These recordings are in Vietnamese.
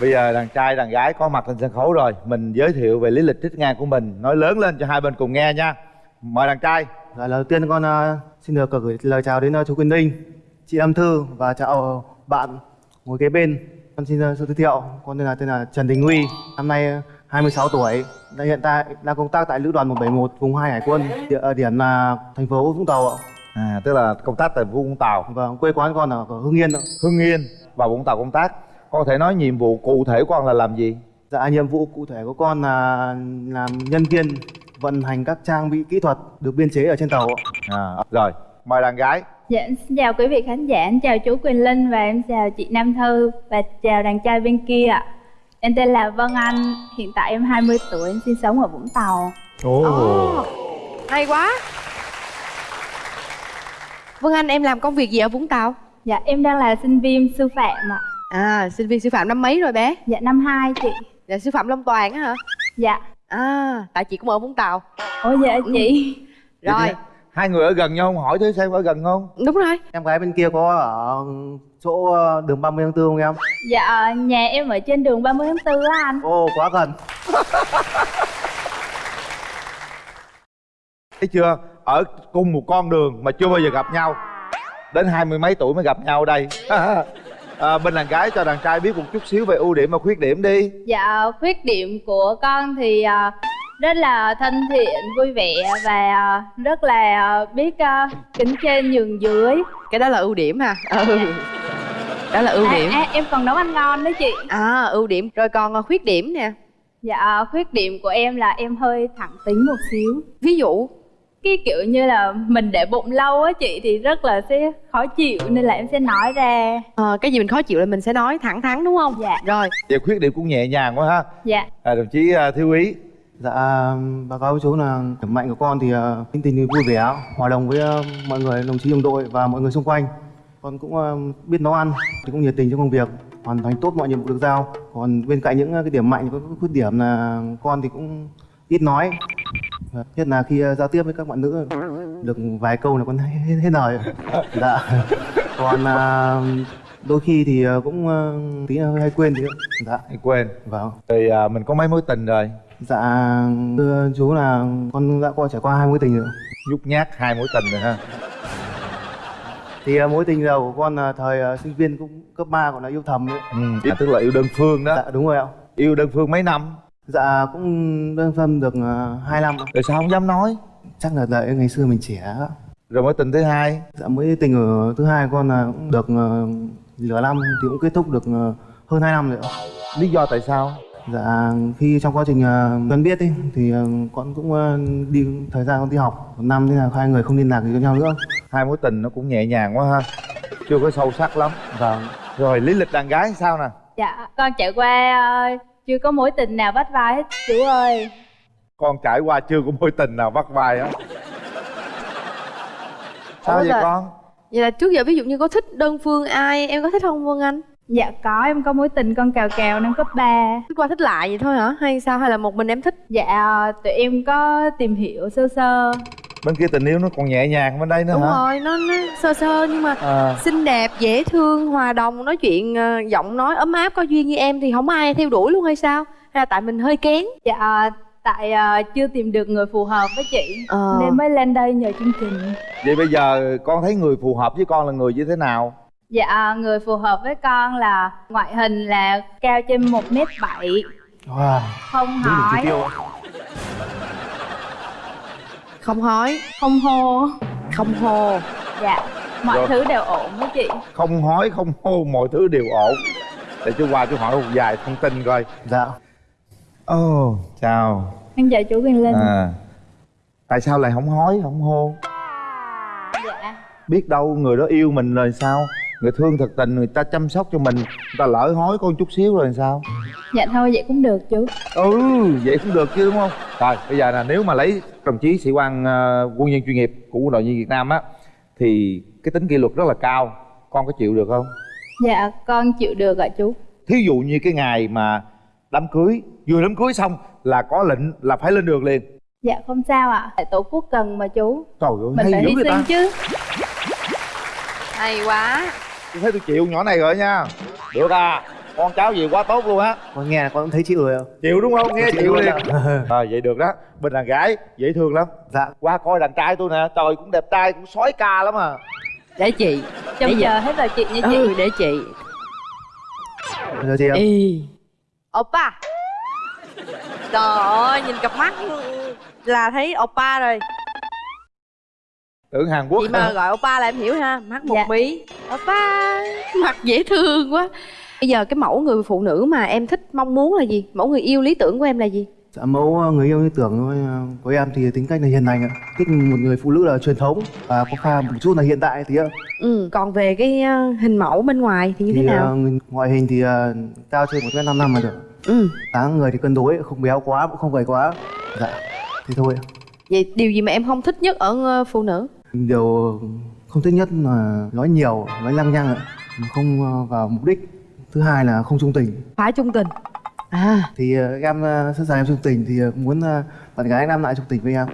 bây giờ đàn trai đàn gái có mặt trên sân khấu rồi. Mình giới thiệu về lý lịch trích ngang của mình. Nói lớn lên cho hai bên cùng nghe nha. Mời đàn trai. Dạ, lời đầu tiên con uh, xin được gửi lời chào đến uh, chú Quyền Linh, chị Âm Thư và chào bạn ngồi kế bên. Con xin uh, tự giới thiệu, con tên là tên là Trần Đình Huy, năm nay uh, 26 tuổi, đang hiện tại đang công tác tại lữ đoàn 171 vùng 2 Hải quân, địa điểm là thành phố Vũng Tàu ạ. à tức là công tác tại vũng tàu. Và quê quán con ở Hưng Yên ạ. hưng yên và vũng tàu công tác con có thể nói nhiệm vụ cụ thể của con là làm gì Dạ, nhiệm vụ cụ thể của con là làm nhân viên vận hành các trang bị kỹ thuật được biên chế ở trên tàu ạ. à rồi mời đàn gái Dạ, xin chào quý vị khán giả, em chào chú Quyền Linh và em chào chị Nam Thư và chào đàn trai bên kia ạ. Em tên là Vân Anh, hiện tại em 20 tuổi, em sinh sống ở Vũng Tàu. Ồ, hay quá Vân Anh em làm công việc gì ở Vũng Tàu? Dạ, em đang là sinh viên sư phạm ạ. À, sinh viên sư phạm năm mấy rồi bé? Dạ, năm 2 chị. Là sư phạm Long Toàn á hả? Dạ. À, tại chị cũng ở Vũng Tàu Ủa dạ chị. Rồi, hai người ở gần nhau không hỏi thử xem ở gần không đúng rồi Em gái bên kia có ở chỗ uh, đường 30 tháng 4 không em? Dạ, nhà em ở trên đường 30 tháng 4 á anh. Ồ, quá gần. thấy chưa ở cùng một con đường mà chưa bao giờ gặp nhau đến hai mươi mấy tuổi mới gặp nhau đây à, bên đàn gái cho đàn trai biết một chút xíu về ưu điểm và khuyết điểm đi Dạ, khuyết điểm của con thì à, rất là thân thiện, vui vẻ và à, rất là à, biết à, kính trên nhường dưới. Cái đó là ưu điểm ha Ừ Đó là ưu À, điểm à, em còn nấu ăn ngon đó chị. À, ưu điểm Rồi còn ờ, khuyết điểm nè Dạ, khuyết điểm của em là em hơi thẳng tính một xíu. Ví dụ Cái kiểu như là mình để bụng lâu á chị thì rất là sẽ khó chịu nên là em sẽ nói ra. ờ, Cái gì mình khó chịu là mình sẽ nói thẳng thắn đúng không? Dạ. Rồi, về khuyết điểm cũng nhẹ nhàng quá ha Dạ. à, đồng chí à, thiếu úy Dạ, báo cáo với chú là điểm mạnh của con thì uh, tính tình vui vẻ, hòa đồng với ờ, mọi người, đồng chí đồng đội và mọi người xung quanh. Con cũng ờ, biết nấu ăn, thì cũng nhiệt tình trong công việc, hoàn thành tốt mọi nhiệm vụ được giao. Còn bên cạnh những cái điểm mạnh có khuyết điểm là con thì cũng ít nói. Và Nhất là khi ờ, giao tiếp với các bạn nữ. Được vài câu là con hết, hết, lời. Dạ. Còn ờ, đôi khi thì ờ, cũng tí hay quên thì dạ. Hãy quên. Vâng. Thì à, mình có mấy mối tình rồi. Dạ thưa chú là con đã qua trải qua hai mối tình rồi. Nhút nhát hai mối tình rồi ha. Thì à, mối tình đầu của con là thời à, sinh viên cũng cấp 3 còn là yêu thầm ấy. ừ, à, tức là yêu đơn phương đó. Dạ đúng rồi ạ. Yêu đơn phương mấy năm Dạ cũng đơn phân được uh, 2 năm. Rồi sao không dám nói? Chắc là đợi ngày xưa mình trẻ. Rồi mối tình thứ hai? Dạ mối tình ở thứ hai con là cũng được uh, nửa năm thì cũng kết thúc được uh, hơn 2 năm rồi lý do tại sao? Dạ khi trong quá trình quen biết ấy, thì con cũng đi thời gian con đi học một năm thế là hai người không liên lạc gì với nhau nữa. Hai mối tình nó cũng nhẹ nhàng quá ha. Chưa có sâu sắc lắm. Vâng. Rồi lý lịch đàn gái sao nè? Dạ, con trải qua ờ, chưa có mối tình nào bắt vai hết chú ơi. con trải qua chưa có mối tình nào bắt vai á sao Ủa vậy là- con vậy là trước giờ ví dụ như có thích đơn phương ai Em có thích không Vân Anh? Dạ có, em có mối tình con cào cào năm cấp 3 Thích qua thích lại vậy thôi hả? Hay sao? Hay là một mình em thích? Dạ, tụi em có tìm hiểu sơ sơ bên kia tình yêu nó còn nhẹ nhàng bên đây nữa Đúng hả? rồi, nó, nó sơ sơ nhưng mà à, xinh đẹp, dễ thương, hòa đồng, nói chuyện ờ, giọng nói ấm áp, có duyên như em thì không ai theo đuổi luôn hay sao? Hay là tại mình hơi kén? Dạ, tại ờ, chưa tìm được người phù hợp với chị Ờ. Nên mới lên đây nhờ chương trình. Vậy bây giờ con thấy người phù hợp với con là người như thế nào? Dạ, người phù hợp với con là ngoại hình là cao trên 1m7 Wow. Không đúng đủ chỉ hỏi, Không hói, không hô. Không hô. Dạ, mọi Rồi. thứ đều ổn với chị. Không hói không hô mọi thứ đều ổn. Để chú qua chú hỏi một vài thông tin coi. Dạ. Ồ oh, chào. Em chào chú Quyền Linh. À tại sao lại không hói không hô? Dạ, biết đâu người đó yêu mình rồi sao người thương thật tình người ta chăm sóc cho mình người ta lỡ hói con chút xíu rồi sao? Dạ thôi vậy cũng được chú. Ừ vậy cũng được chứ đúng không? Rồi bây giờ là nếu mà lấy đồng chí sĩ quan ờ, quân nhân chuyên nghiệp của quân đội nhân việt nam á thì cái tính kỷ luật rất là cao. Con có chịu được không? Dạ, con chịu được ạ chú. Thí dụ như cái ngày mà đám cưới vừa đám cưới xong là có lệnh là phải lên đường liền. Dạ không sao ạ. Tại tổ quốc cần mà chú. Trời ơi Mình hay phải hy sinh ta. chứ. Hay quá tôi thấy tôi chịu nhỏ này rồi nha. Được à con cháu gì quá tốt luôn á. Con nghe là con thấy chịu rồi ạ. Chịu đúng không? Nghe Chịu chịu liền. À, vậy được đó. Bên đàn gái dễ thương lắm. Dạ. Qua coi đàn trai tôi nè. Trời cũng đẹp trai cũng sói ca lắm à. Để chị. Trông Để chờ hết lời chị nha chị ừ. để chị. Giờ chị Ê. Oppa Trời ơi, nhìn cặp mắt là thấy oppa rồi tưởng Hàn Quốc Chị mà gọi oppa là em hiểu ha Mắt một Dạ. mí Oppa Mặt dễ thương quá Bây giờ cái mẫu người phụ nữ mà em thích mong muốn là gì? Mẫu người yêu lý tưởng của em là gì? dạ mẫu người yêu lý tưởng thôi à, của em thì tính cách là hiền lành ạ thích một người phụ nữ là truyền thống và có pha một chút là hiện đại tí ạ Ừ, còn về cái ờ, hình mẫu bên ngoài thì như thế thì nào? à, ngoại hình thì cao trên một mét năm năm mà được Ừ, dáng người thì cân đối không béo quá cũng không gầy quá dạ thế thôi vậy điều gì mà em không thích nhất ở ờ, phụ nữ? Điều không thích nhất là nói nhiều nói lăng nhăng ạ. Không à, vào mục đích. Thứ hai là không trung tình. Phải trung tình. À, thì à, em à, sẵn sàng em trung tình thì muốn bạn gái nam lại trung tình với em.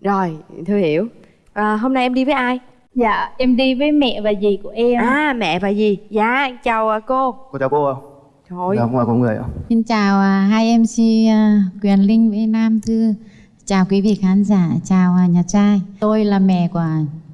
Rồi, Thư hiểu. À, Hôm nay em đi với ai? dạ em đi với mẹ và dì của em. À, mẹ và gì? Dạ, chào ờ, cô. Cô chào cô ạ. Trời ơi, dạ ngoài có người ạ. Xin chào hai MC Quyền Linh với Nam Thư. Chào quý vị khán giả, chào à, nhà trai. Tôi là mẹ của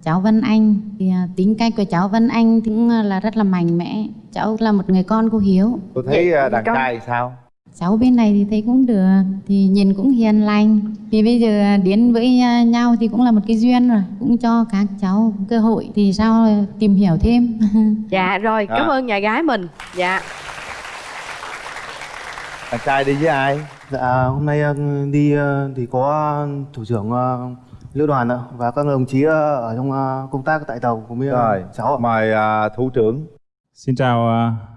cháu Vân Anh. Thì à, tính cách của cháu Vân Anh cũng à, là rất là mạnh mẽ. Cháu là một người con cô hiếu. tôi thấy à, đàn con- trai sao Cháu bên này thì thấy cũng được, thì nhìn cũng hiền lành. Thì bây giờ à, đến với à, nhau thì cũng là một cái duyên rồi. Cũng cho các cháu cơ hội thì sao à, tìm hiểu thêm. Dạ rồi, À. cảm ơn nhà gái mình Dạ đàn trai đi với ai Dạ hôm nay ờ, đi ờ, thì có thủ trưởng ờ, lữ đoàn ạ và các đồng chí ờ, ở trong ờ, công tác tại tàu với ờ, rồi cháu ạ. mời à, thủ trưởng Xin chào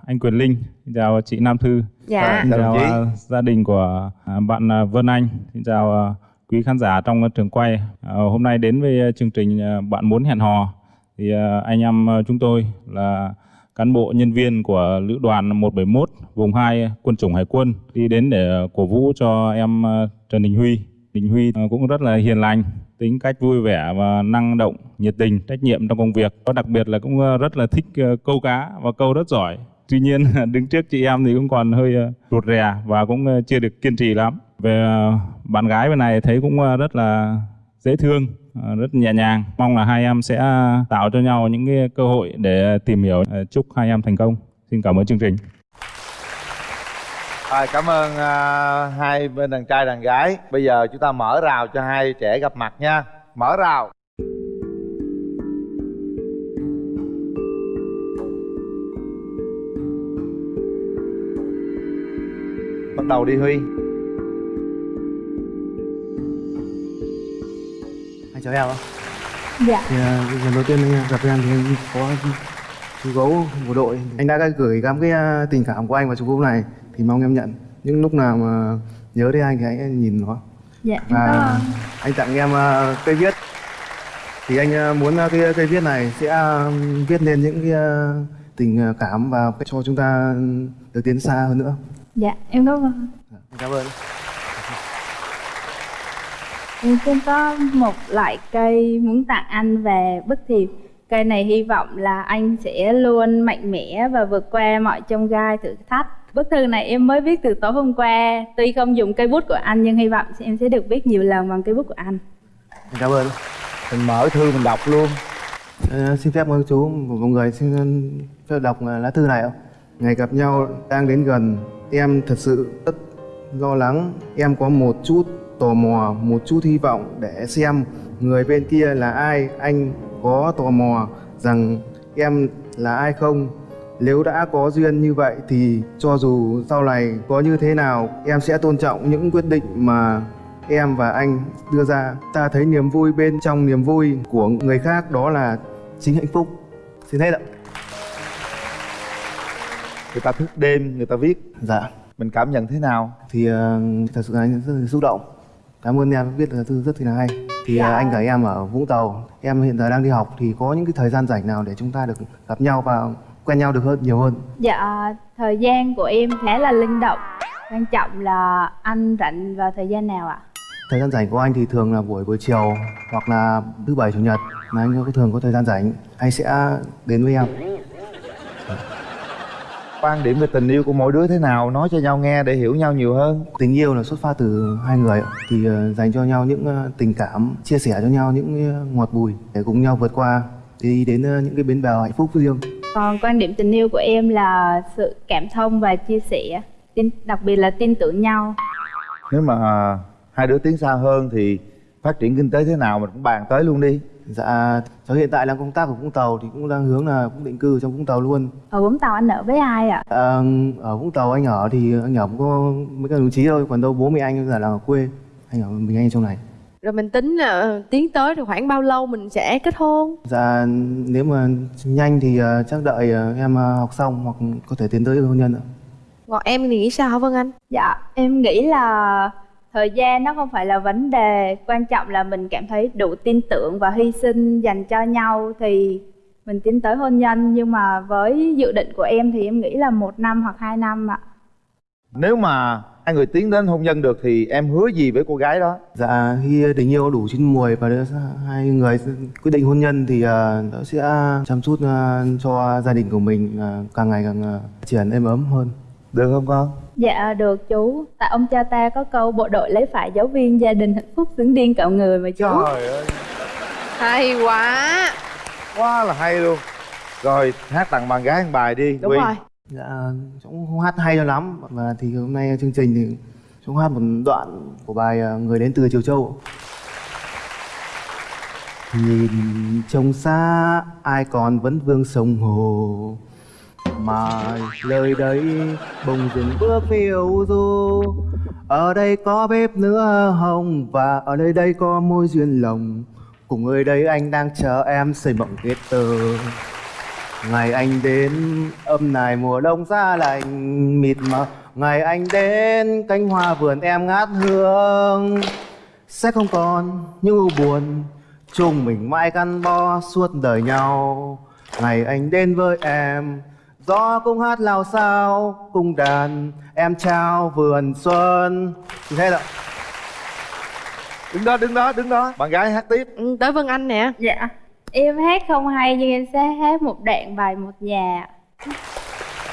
anh Quyền Linh, xin chào chị Nam Thư, Dạ xin Chào chào đồng chí. gia đình của bạn Vân Anh, xin chào quý khán giả trong trường quay. Hôm nay đến với chương trình Bạn muốn hẹn hò thì anh em chúng tôi là cán bộ nhân viên của lữ đoàn 171 vùng 2 quân chủng hải quân đi đến để ờ, cổ vũ cho em ờ, Trần Đình Huy. Đình Huy ờ, cũng rất là hiền lành, tính cách vui vẻ và năng động, nhiệt tình, trách nhiệm trong công việc. Và đặc biệt là cũng rất là thích câu cá và câu rất giỏi. Tuy nhiên đứng trước chị em thì cũng còn hơi ruột rụt rè và cũng chưa được kiên trì lắm. Về bạn gái bên này thấy cũng rất là dễ thương, Ờ, rất nhẹ nhàng. Mong là hai em sẽ tạo cho nhau những cái cơ hội để tìm hiểu. Ờ, chúc hai em thành công. Xin cảm ơn chương trình. À, cảm ơn uh, hai bên đàn trai đàn gái bây giờ chúng ta mở rào cho hai trẻ gặp mặt nha mở rào bắt đầu đi huy Chào em ạ. dạ Thì ờ, lần đầu tiên anh gặp em thì anh có chú gấu bộ đội. Anh đã gửi gắm cái ờ, tình cảm của anh vào chú gấu này thì mong em nhận. Những lúc nào mà nhớ đến anh thì anh nhìn nó. dạ Và anh tặng em ờ, cây viết. Thì anh muốn cái cây viết này sẽ viết lên những cái tình cảm và cho chúng ta được tiến xa hơn nữa. dạ em cảm ơn Anh Cảm ơn. Em cũng có một loại cây muốn tặng anh về bức thiệp. Cây này hy vọng là anh sẽ luôn mạnh mẽ và vượt qua mọi chông gai thử thách. Bức thư này em mới viết từ tối hôm qua. Tuy không dùng cây bút của anh nhưng hy vọng em sẽ được viết nhiều lần bằng cây bút của anh. Cảm ơn. mình mở thư mình đọc luôn Ờ, xin phép mời chú một một người xin phép đọc ờ, lá thư này ạ. Ngày gặp nhau đang đến gần, em thật sự rất lo lắng. Em có một chút tò mò, một chút hy vọng để xem người bên kia là ai. Anh có tò mò rằng em là ai không? Nếu đã có duyên như vậy thì cho dù sau này có như thế nào, em sẽ tôn trọng những quyết định mà em và anh đưa ra. Ta thấy niềm vui bên trong niềm vui của người khác đó là chính hạnh phúc. Xin hết ạ. người ta thức đêm người ta viết Dạ. mình cảm nhận thế nào Thì ờ, thật sự là rất là xúc động. Cảm ơn em viết là thư rất là hay. Thì ờ, anh cả em ở Vũng Tàu, em hiện giờ đang đi học thì có những cái thời gian rảnh nào để chúng ta được gặp nhau và quen nhau được hơn nhiều hơn. Dạ, thời gian của em khá là linh động. Quan trọng là anh rảnh vào thời gian nào ạ? Thời gian rảnh của anh thì thường là buổi buổi chiều hoặc là thứ bảy chủ nhật là anh có thường có thời gian rảnh anh sẽ đến với em quan điểm về tình yêu của mỗi đứa thế nào nói cho nhau nghe để hiểu nhau nhiều hơn. Tình yêu là xuất phát từ hai người thì ờ, dành cho nhau những ờ, tình cảm chia sẻ cho nhau những ờ, ngọt bùi để cùng nhau vượt qua. Đi đến những cái bến bờ hạnh phúc riêng. Còn quan điểm tình yêu của em là sự cảm thông và chia sẻ tin đặc biệt là tin tưởng nhau. Nếu mà hai đứa tiến xa hơn thì phát triển kinh tế thế nào mình cũng bàn tới luôn đi dạ cháu hiện tại đang công tác ở vũng tàu thì cũng đang hướng là cũng định cư trong vũng tàu luôn. Ở vũng tàu anh ở với ai ạ? À, ở vũng tàu anh ở thì anh ở cũng có mấy cái đồng chí thôi còn đâu bố mẹ anh là ở quê. Anh ở mình anh trong này. Rồi mình tính là tiến tới rồi khoảng bao lâu mình sẽ kết hôn? Dạ nếu mà nhanh thì ờ, chắc đợi ờ, em ờ, học xong hoặc có thể tiến tới hôn nhân ạ. Còn em thì nghĩ sao hả vân anh? Dạ em nghĩ là thời gian nó không phải là vấn đề quan trọng là mình cảm thấy đủ tin tưởng và hy sinh dành cho nhau thì mình tiến tới hôn nhân. Nhưng mà với dự định của em thì em nghĩ là một năm hoặc hai năm ạ. Nếu mà hai người tiến đến hôn nhân được thì em hứa gì với cô gái đó? Dạ khi tình yêu đủ chín mùi và hai người quyết định hôn nhân thì ờ, nó sẽ chăm chút ờ, cho gia đình của mình ờ, càng ngày càng phát triển êm ấm hơn. được không con dạ được chú. Tại ông cha ta có câu bộ đội lấy phải giáo viên gia đình hạnh phúc xứng điên cạo người mà chú. Trời ơi. Hay quá. Quá là hay luôn. Rồi hát tặng bạn gái một bài đi đúng Huy. rồi. Dạ cũng không hát hay cho lắm. Và thì hôm nay chương trình thì cháu hát một đoạn của bài ờ, Người đến từ Triều Châu. Nhìn trông xa ai còn vẫn vương sông hồ mà lời đấy bùng dừng bước phiêu du. Ở đây có bếp nữa hồng và ở nơi đây có môi duyên lồng. Cùng người đây anh đang chờ em xây mộng kết tơ. Ngày anh đến, âm này mùa đông ra lạnh mịt mờ. Ngày anh đến, cánh hoa vườn em ngát hương. Sẽ không còn những ưu buồn, chung mình mãi gắn bó suốt đời nhau. Ngày anh đến với em gió cũng hát lao sao cung đàn em trao vườn xuân. Thế là đứng đó đứng đó đứng đó. Bạn gái hát tiếp. Ừ, tới vân anh nè. Dạ. Em hát không hay nhưng em sẽ hát một đoạn bài một nhà.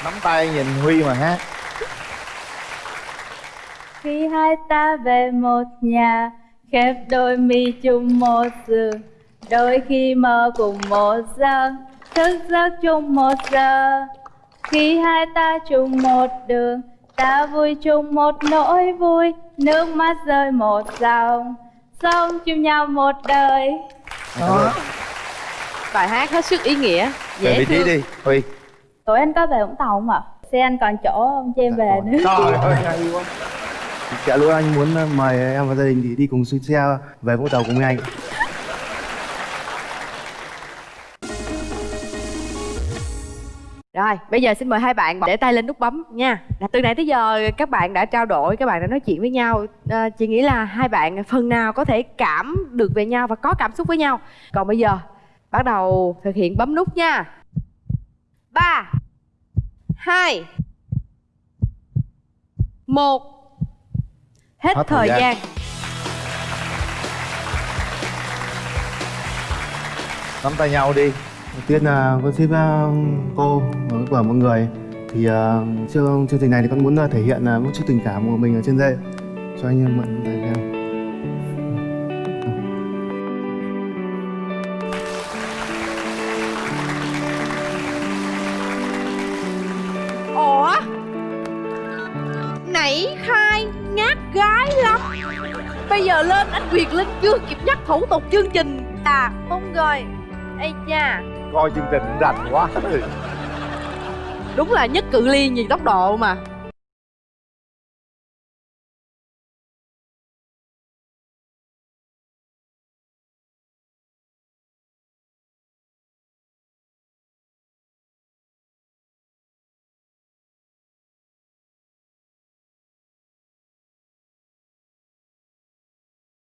Nắm tay nhìn huy mà hát. Khi hai ta về một nhà Khép đôi mi chung một giường Đôi khi mơ cùng một giấc Thức giấc chung một giờ Khi hai ta chung một đường Ta vui chung một nỗi vui Nước mắt rơi một dòng Sống chung nhau một đời. Đó bài hát hết sức ý nghĩa về vị trí đi huy. Tối anh có về Vũng Tàu không ạ? Xe anh còn chỗ không cho em về nữa. trời ơi hay quá. Dạ lúc anh muốn mời em và gia đình thì đi cùng xe về vũng tàu cùng với anh Rồi, bây giờ xin mời hai bạn để tay lên nút bấm nha. Từ nãy tới giờ các bạn đã trao đổi, các bạn đã nói chuyện với nhau. À, chị nghĩ là hai bạn phần nào có thể cảm được về nhau và có cảm xúc với nhau. Còn bây giờ bắt đầu thực hiện bấm nút nha. 3 2 1 Hết, Hết thời thời gian. gian. nắm tay nhau đi Đầu tiên là con xin uh, cô và cả mọi người. Thì uh, chương chương trình này thì con muốn à, thể hiện uh, một chút tình cảm của mình ở trên đây. Cho anh em mượn tay theo. Ủa? Nãy khai ngát gái lắm. Bây giờ lên anh Quyền Linh chưa kịp nhắc thủ tục chương trình. À không rồi Ây cha coi chương trình rành quá. Đúng là nhất cự ly nhìn tốc độ mà